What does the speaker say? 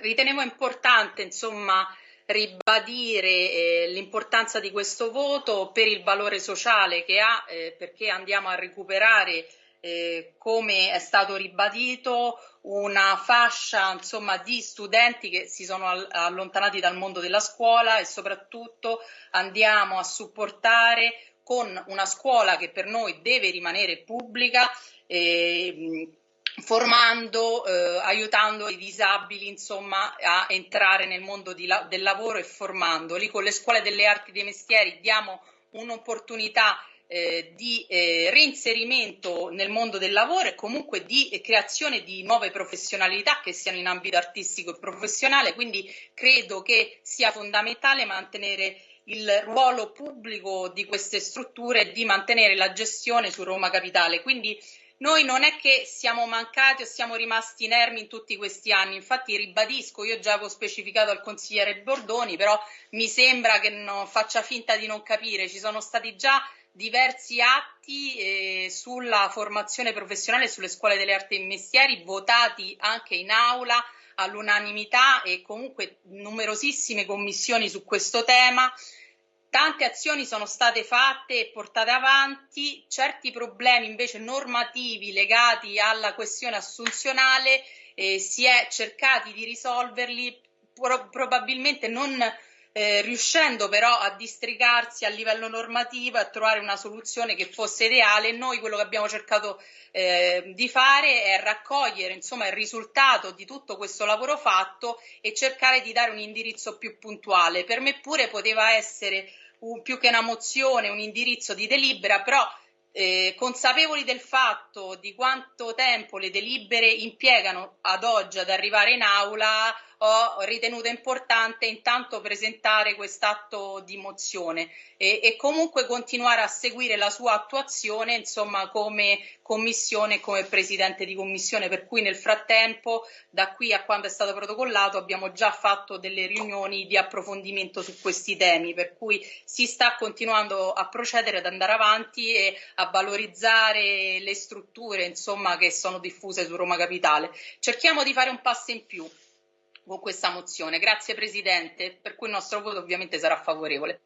ritenevo importante, insomma, ribadire eh, l'importanza di questo voto per il valore sociale che ha, eh, perché andiamo a recuperare, eh, come è stato ribadito, una fascia insomma, di studenti che si sono allontanati dal mondo della scuola e soprattutto andiamo a supportare con una scuola che per noi deve rimanere pubblica eh, formando, eh, aiutando i disabili insomma, a entrare nel mondo la del lavoro e formandoli. Con le scuole delle arti dei mestieri diamo un'opportunità eh, di eh, reinserimento nel mondo del lavoro e comunque di eh, creazione di nuove professionalità che siano in ambito artistico e professionale, quindi credo che sia fondamentale mantenere il ruolo pubblico di queste strutture e di mantenere la gestione su Roma Capitale. Quindi noi non è che siamo mancati o siamo rimasti inermi in tutti questi anni, infatti ribadisco, io già avevo specificato al consigliere Bordoni, però mi sembra che non faccia finta di non capire, ci sono stati già diversi atti eh, sulla formazione professionale sulle scuole delle arti e mestieri votati anche in aula all'unanimità e comunque numerosissime commissioni su questo tema. Tante azioni sono state fatte e portate avanti, certi problemi invece normativi legati alla questione assunzionale eh, si è cercati di risolverli pro probabilmente non eh, riuscendo però a districarsi a livello normativo e a trovare una soluzione che fosse ideale. Noi quello che abbiamo cercato eh, di fare è raccogliere insomma, il risultato di tutto questo lavoro fatto e cercare di dare un indirizzo più puntuale. Per me pure poteva essere un, più che una mozione, un indirizzo di delibera, però eh, consapevoli del fatto di quanto tempo le delibere impiegano ad oggi ad arrivare in aula, ho ritenuto importante intanto presentare quest'atto di mozione e, e, comunque continuare a seguire la sua attuazione insomma come commissione e come presidente di commissione per cui nel frattempo da qui a quando è stato protocollato abbiamo già fatto delle riunioni di approfondimento su questi temi per cui si sta continuando a procedere ad andare avanti e a valorizzare le strutture insomma che sono diffuse su Roma Capitale cerchiamo di fare un passo in più con questa mozione. Grazie Presidente, per cui il nostro voto ovviamente sarà favorevole.